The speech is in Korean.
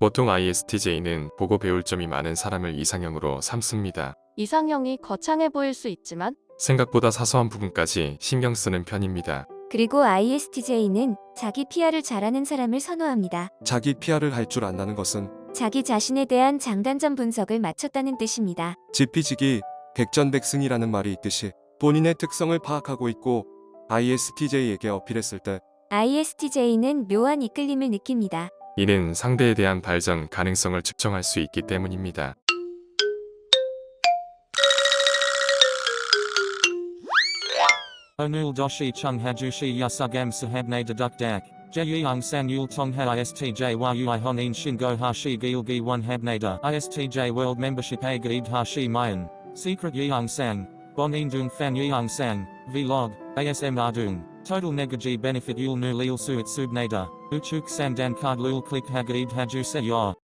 보통 ISTJ는 보고 배울 점이 많은 사람을 이상형으로 삼습니다. 이상형이 거창해 보일 수 있지만 생각보다 사소한 부분까지 신경 쓰는 편입니다. 그리고 ISTJ는 자기 PR을 잘하는 사람을 선호합니다. 자기 PR을 할 줄 안다는 것은 자기 자신에 대한 장단점 분석을 마쳤다는 뜻입니다. 지피지기 백전백승이라는 말이 있듯이 본인의 특성을 파악하고 있고 ISTJ에게 어필했을 때 ISTJ는 묘한 이끌림을 느낍니다. 이는 상대에 대한 발전 가능성을 측정할 수 있기 때문입니다. Doshi chung hajushi yasugam sahabne deduk dak. Jeyung san yul tong ha istj gaid hashi mayan. Secret yeung sang. Bon indung fan yeung sang. Vlog. ASM ardung. Total negaji benefit yul nu lil suit subnada. Uchuk sandan card lul click hagaid haju se.